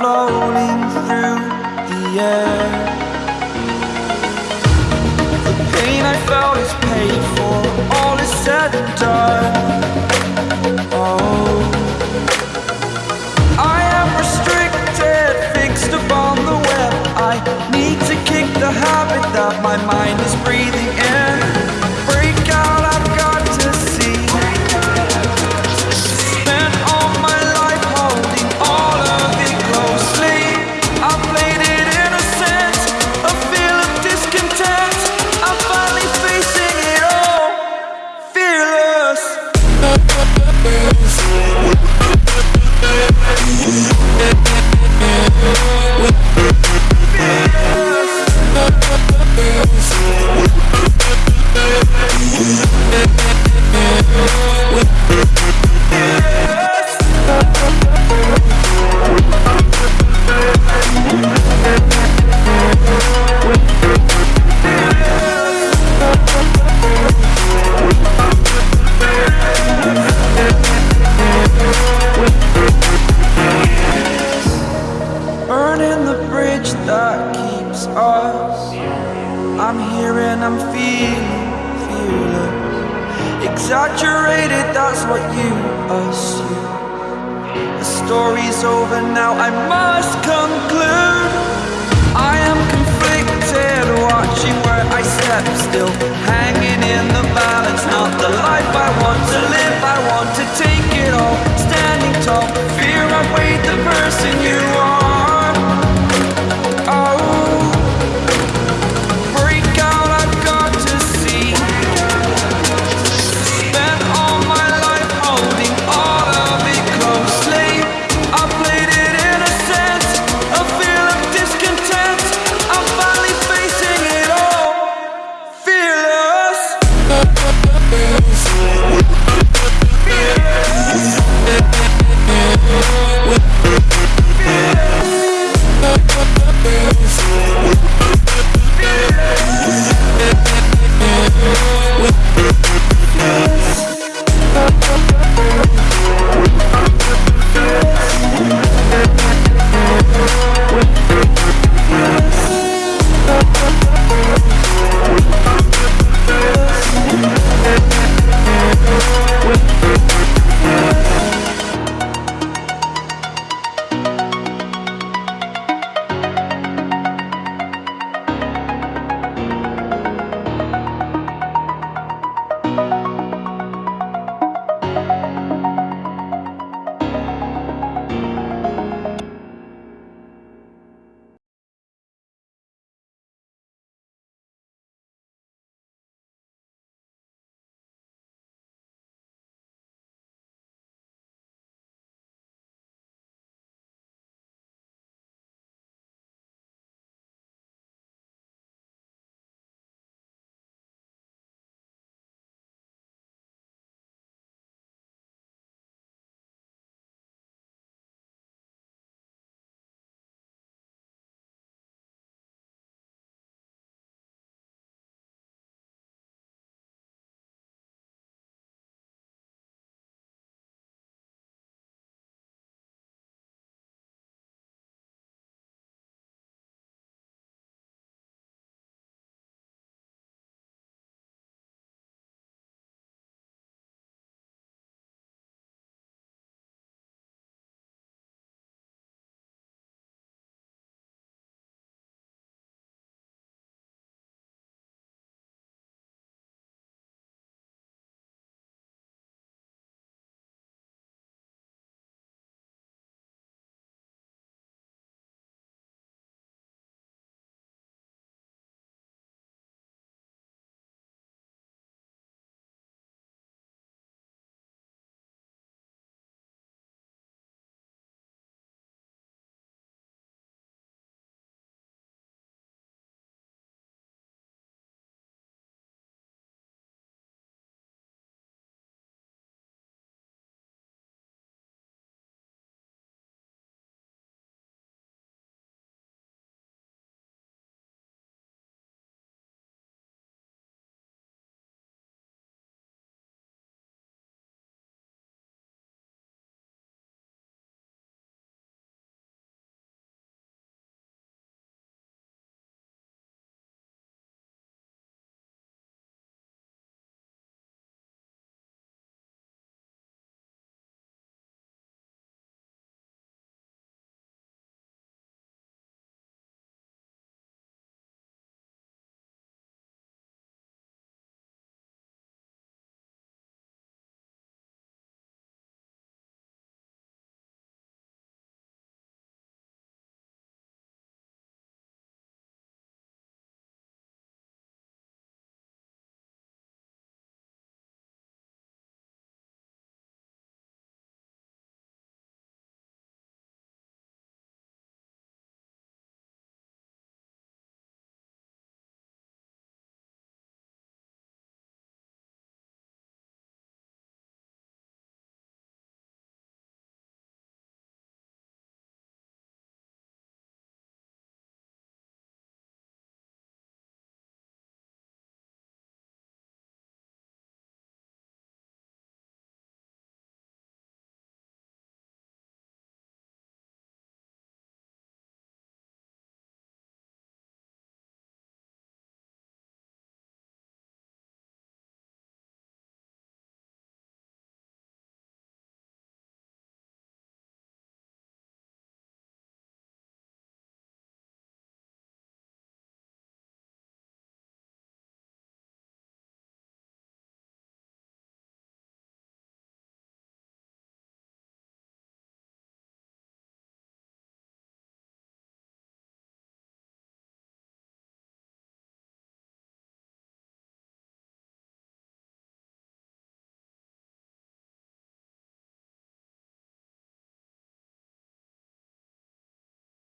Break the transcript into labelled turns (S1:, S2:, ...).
S1: floating through the air. The pain I felt is paid for, all is said and done. Oh, exaggerated, that's what you assume. The story's over now, I must conclude. I am conflicted, watching where I step still.